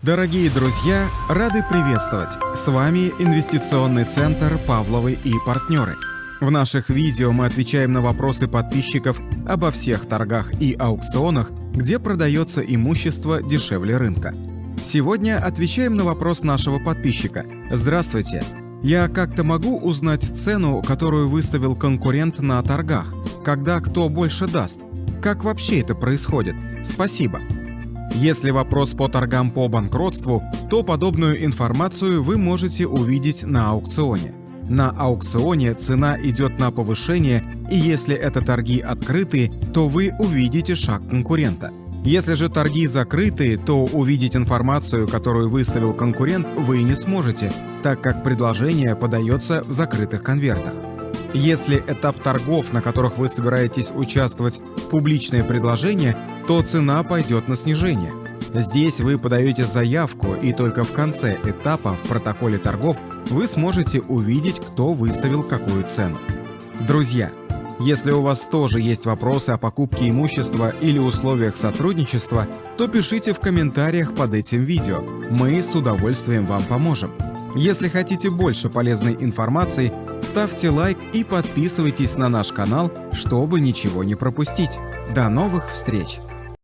Дорогие друзья, рады приветствовать! С вами Инвестиционный центр «Павловы и партнеры». В наших видео мы отвечаем на вопросы подписчиков обо всех торгах и аукционах, где продается имущество дешевле рынка. Сегодня отвечаем на вопрос нашего подписчика. Здравствуйте! Я как-то могу узнать цену, которую выставил конкурент на торгах, когда кто больше даст? Как вообще это происходит? Спасибо! Если вопрос по торгам по банкротству, то подобную информацию вы можете увидеть на аукционе. На аукционе цена идет на повышение, и если это торги открытые, то вы увидите шаг конкурента. Если же торги закрытые, то увидеть информацию, которую выставил конкурент, вы не сможете, так как предложение подается в закрытых конвертах. Если этап торгов, на которых вы собираетесь участвовать, публичное предложение, то цена пойдет на снижение. Здесь вы подаете заявку, и только в конце этапа в протоколе торгов вы сможете увидеть, кто выставил какую цену. Друзья, если у вас тоже есть вопросы о покупке имущества или условиях сотрудничества, то пишите в комментариях под этим видео. Мы с удовольствием вам поможем. Если хотите больше полезной информации, ставьте лайк и подписывайтесь на наш канал, чтобы ничего не пропустить. До новых встреч!